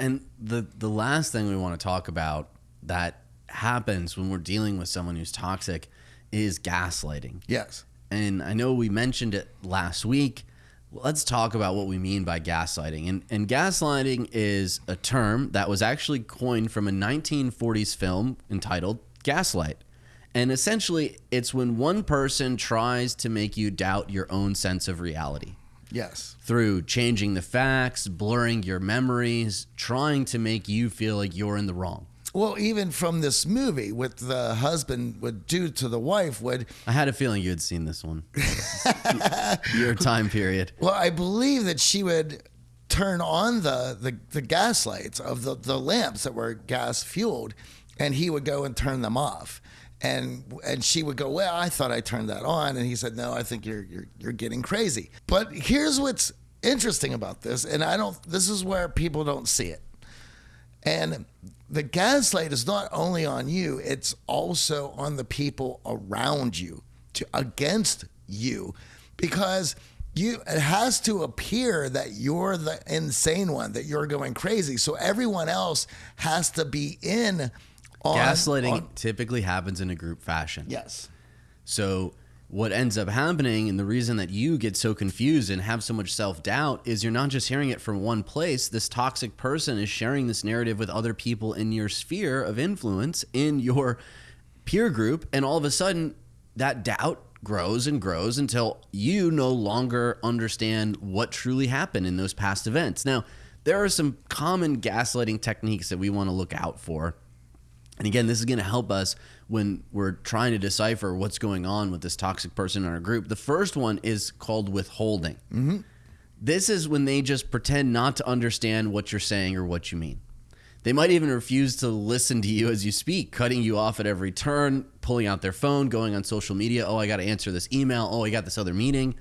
And the the last thing we want to talk about that happens when we're dealing with someone who's toxic is gaslighting. Yes. And I know we mentioned it last week. Let's talk about what we mean by gaslighting. And, and gaslighting is a term that was actually coined from a 1940s film entitled Gaslight. And essentially, it's when one person tries to make you doubt your own sense of reality Yes. through changing the facts, blurring your memories, trying to make you feel like you're in the wrong. Well, even from this movie, what the husband would do to the wife would, I had a feeling you had seen this one. your time period. well, I believe that she would turn on the, the, the gas lights of the, the lamps that were gas fueled, and he would go and turn them off. And and she would go, well, I thought I turned that on, and he said, no, I think you're you're you're getting crazy. But here's what's interesting about this, and I don't. This is where people don't see it. And the gaslight is not only on you, it's also on the people around you to against you because you it has to appear that you're the insane one, that you're going crazy. So everyone else has to be in on Gaslighting on- typically happens in a group fashion. yes. So what ends up happening and the reason that you get so confused and have so much self-doubt is you're not just hearing it from one place. This toxic person is sharing this narrative with other people in your sphere of influence in your peer group and all of a sudden that doubt grows and grows until you no longer understand what truly happened in those past events. Now, there are some common gaslighting techniques that we want to look out for. And again, this is going to help us when we're trying to decipher what's going on with this toxic person in our group. The first one is called withholding. Mm-hmm. This is when they just pretend not to understand what you're saying or what you mean. They might even refuse to listen to you as you speak, cutting you off at every turn, pulling out their phone, going on social media. Oh, I got to answer this email. Oh, I got this other meeting.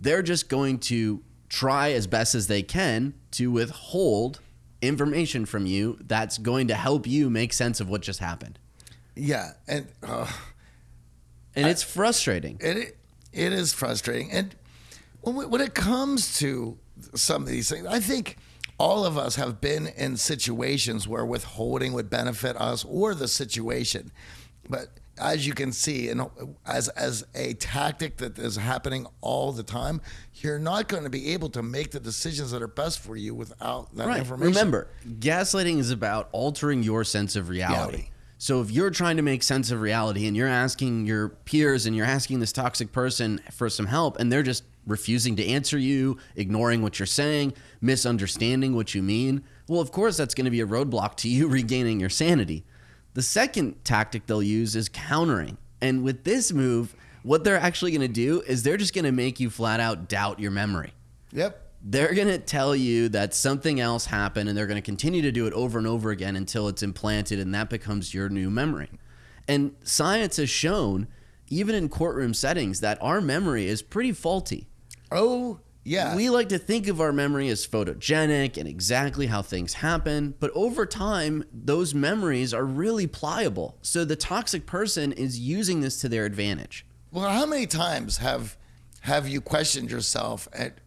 They're just going to try as best as they can to withhold information from you that's going to help you make sense of what just happened. Yeah. And uh, And it's frustrating. it it is frustrating. And when we, when it comes to some of these things, I think all of us have been in situations where withholding would benefit us or the situation. But as you can see, and as as a tactic that is happening all the time, you're not going to be able to make the decisions that are best for you without that Right. information. Remember, gaslighting is about altering your sense of reality. Reality. So if you're trying to make sense of reality and you're asking your peers and you're asking this toxic person for some help and they're just refusing to answer you, ignoring what you're saying, misunderstanding what you mean, well, of course that's going to be a roadblock to you regaining your sanity. The second tactic they'll use is countering. And with this move, what they're actually going to do is they're just going to make you flat out doubt your memory Yep. they're going to tell you that something else happened and they're going to continue to do it over and over again until it's implanted and that becomes your new memory. And science has shown, even in courtroom settings, that our memory is pretty faulty. Oh yeah. We like to think of our memory as photogenic and exactly how things happen, but over time, those memories are really pliable. So the toxic person is using this to their advantage. Well, how many times have have you questioned yourself at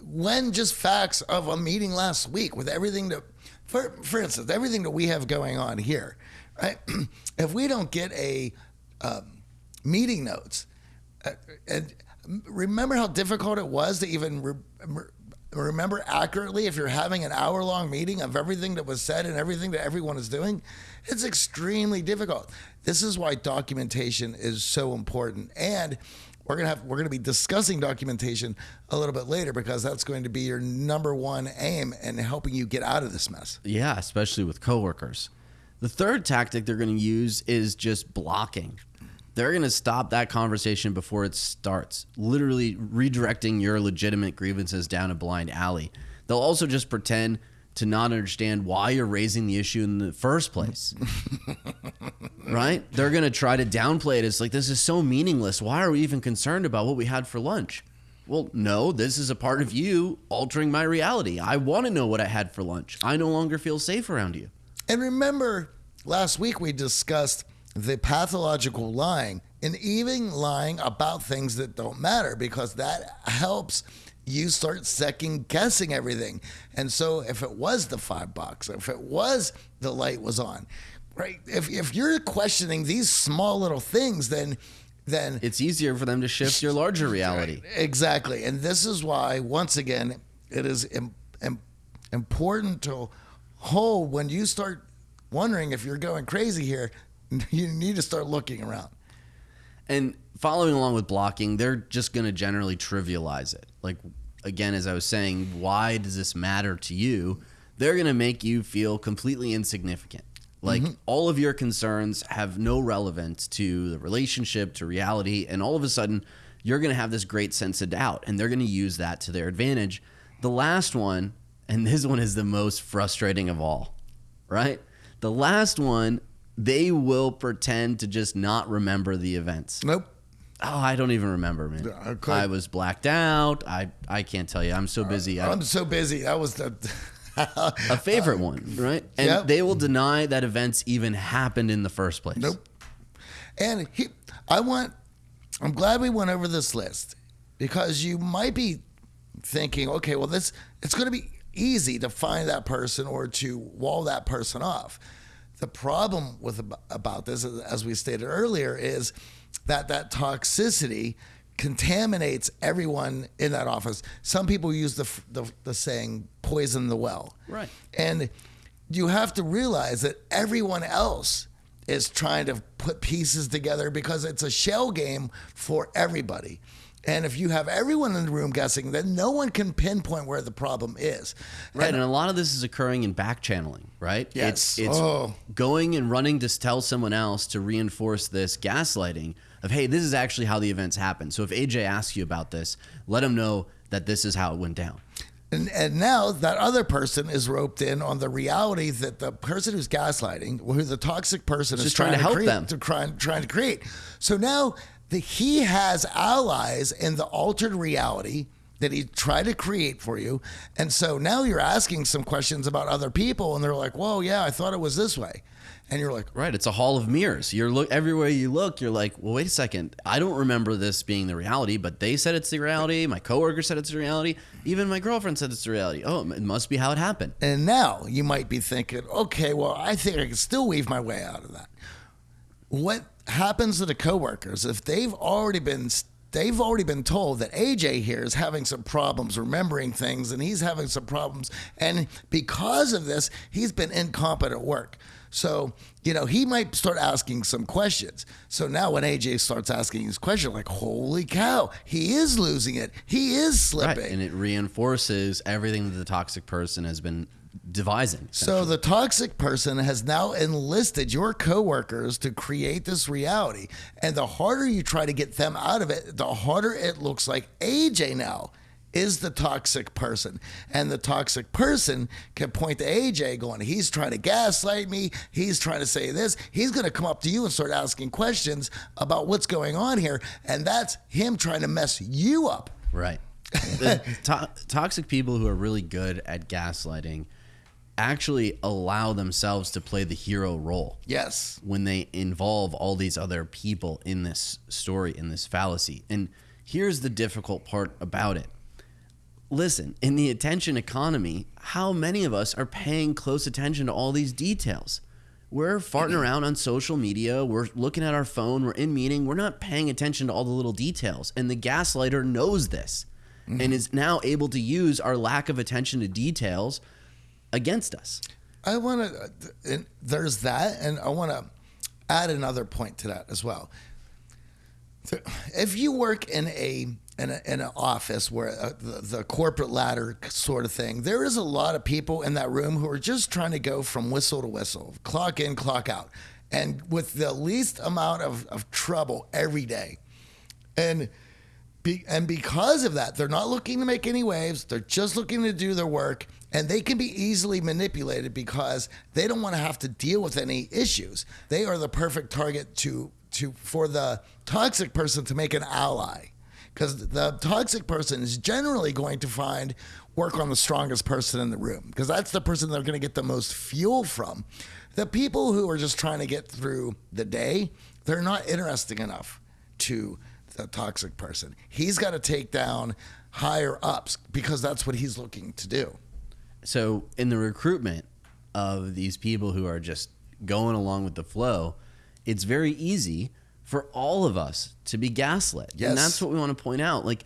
when just facts of a meeting last week with everything that, for for instance, everything that we have going on here, right? if we don't get a um, meeting notes, uh, and remember how difficult it was to even re- re- remember accurately if you're having an hour long meeting of everything that was said and everything that everyone is doing it's extremely difficult this is why documentation is so important and we're gonna have we're gonna be discussing documentation a little bit later because that's going to be your number one aim in helping you get out of this mess Yeah, especially with coworkers. The third tactic they're going to use is just blocking. They're going to stop that conversation before it starts, literally redirecting your legitimate grievances down a blind alley. They'll also just pretend to not understand why you're raising the issue in the first place. right? They're going to try to downplay it. It's like, this is so meaningless. Why are we even concerned about what we had for lunch? Well, no, this is a part of you altering my reality. I want to know what I had for lunch. I no longer feel safe around you. And remember, last week we discussed the pathological lying and even lying about things that don't matter because that helps you start second guessing everything. And so if it was the five bucks, if it was the light was on, right? If if you're questioning these small little things, then then It's easier for them to shift your larger reality. Exactly. And this is why, once again, it is Im- im- important to hold when you start wondering if you're going crazy here, you need to start looking around. And following along with blocking, they're just going to generally trivialize it. Like, again, as I was saying, why does this matter to you? They're going to make you feel completely insignificant. Like, mm-hmm. all of your concerns have no relevance to the relationship, to reality. And all of a sudden, you're going to have this great sense of doubt. And they're going to use that to their advantage. The last one, and this one is the most frustrating of all, right? The last one, they will pretend to just not remember the events. Nope. Oh, I don't even remember, man. Okay. I was blacked out. I I can't tell you. I'm so uh, busy. I, I'm so busy. That was the. a favorite one, right? And Yep. they will deny that events even happened in the first place. Nope. And he, I want, I'm glad we went over this list because you might be thinking, okay, well, this, it's going to be easy to find that person or to wall that person off. The problem with about this, as we stated earlier, is that that toxicity contaminates everyone in that office. Some people use the, the, the saying poison the well. Right. And you have to realize that everyone else is trying to put pieces together because it's a shell game for everybody. And if you have everyone in the room guessing, then no one can pinpoint where the problem is. Right, and a lot of this is occurring in back channeling, right? Yes. It's it's Oh. going and running to tell someone else to reinforce this gaslighting of hey, this is actually how the events happen. So if AJ asks you about this, let him know that this is how it went down. And, and now that other person is roped in on the reality that the person who's gaslighting, who the toxic person is Just trying to help create, them. to try, trying to create. So now the, he has allies in the altered reality that he tried to create for you. And so now you're asking some questions about other people, and they're like, "Whoa, yeah, I thought it was this way," and you're like, Right, it's a hall of mirrors. You're look everywhere you look. You're like, well, wait a second. I don't remember this being the reality, but they said it's the reality. My coworker said it's the reality. Even my girlfriend said it's the reality. Oh, it must be how it happened. And now you might be thinking, okay, well, I think I can still weave my way out of that. What happens to the coworkers if they've already been they've already been told that AJ here is having some problems remembering things and he's having some problems and because of this, he's been incompetent at work. So, you know, he might start asking some questions. So now when AJ starts asking his question, like, holy cow, he is losing it. He is slipping. Right, and it reinforces everything that the toxic person has been devising. So the toxic person has now enlisted your coworkers to create this reality. And the harder you try to get them out of it, the harder it looks like AJ now is the toxic person. And the toxic person can point to AJ going, he's trying to gaslight me. He's trying to say this. He's going to come up to you and start asking questions about what's going on here. And that's him trying to mess you up. Right. The to- toxic people who are really good at gaslighting actually allow themselves to play the hero role Yes. when they involve all these other people in this story, in this fallacy. And here's the difficult part about it. Listen, in the attention economy, how many of us are paying close attention to all these details? We're farting mm-hmm. around on social media, we're looking at our phone, we're in meeting, we're not paying attention to all the little details. And the gaslighter knows this mm-hmm. and is now able to use our lack of attention to details against us. I want to, there's that, and I want to add another point to that as well. If you work in a in, a, in an office where uh, the, the corporate ladder sort of thing, there is a lot of people in that room who are just trying to go from whistle to whistle, clock in, clock out, and with the least amount of, of trouble every day. And be, and because of that, they're not looking to make any waves. They're just looking to do their work, and they can be easily manipulated because they don't want to have to deal with any issues. They are the perfect target to to for the toxic person to make an ally, because the toxic person is generally going to find work on the strongest person in the room because that's the person they're going to get the most fuel from. The people who are just trying to get through the day, they're not interesting enough to the toxic person. He's got to take down higher ups because that's what he's looking to do. So, in the recruitment of these people who are just going along with the flow, it's very easy for all of us to be gaslit. Yes. And that's what we want to point out. Like,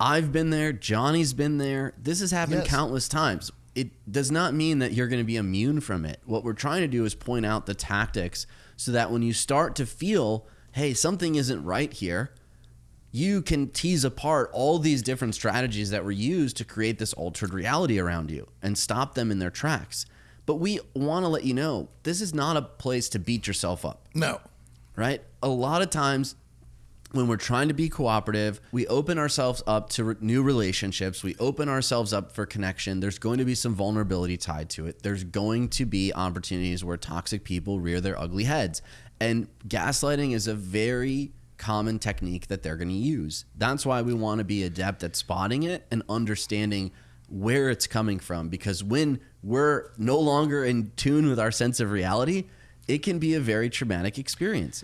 I've been there, Johnny's been there. This has happened Yes. countless times. It does not mean that you're going to be immune from it. What we're trying to do is point out the tactics so that when you start to feel, hey, something isn't right here, you can tease apart all these different strategies that were used to create this altered reality around you and stop them in their tracks. But we want to let you know this is not a place to beat yourself up, No. right? A lot of times when we're trying to be cooperative, we open ourselves up to re- new relationships. We open ourselves up for connection. There's going to be some vulnerability tied to it. There's going to be opportunities where toxic people rear their ugly heads. And gaslighting is a very common technique that they're going to use. That's why we want to be adept at spotting it and understanding where it's coming from because when we're no longer in tune with our sense of reality, it can be a very traumatic experience.